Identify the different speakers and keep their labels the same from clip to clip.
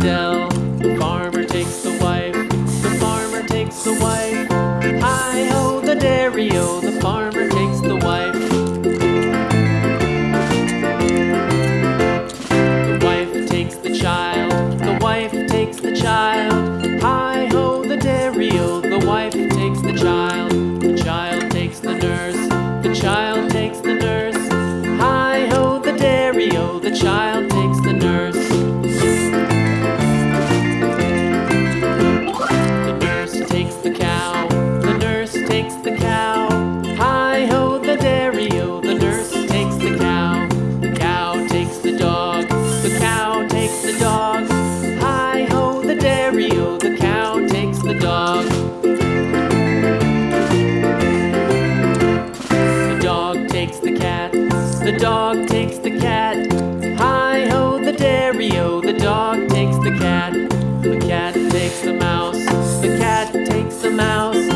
Speaker 1: dell. The farmer takes the wife. The farmer takes the wife. Hi ho, the dairy o. The farmer takes the wife. The wife takes the child. The wife takes the child. the dog takes the cat. Hi ho, the dairy o, the dog takes the cat. The cat takes the mouse, the cat takes the mouse.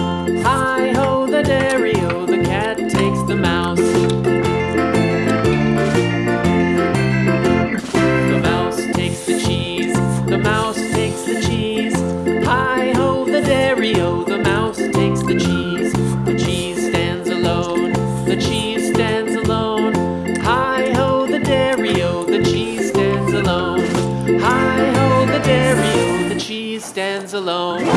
Speaker 1: Hi ho, the dairy stands alone.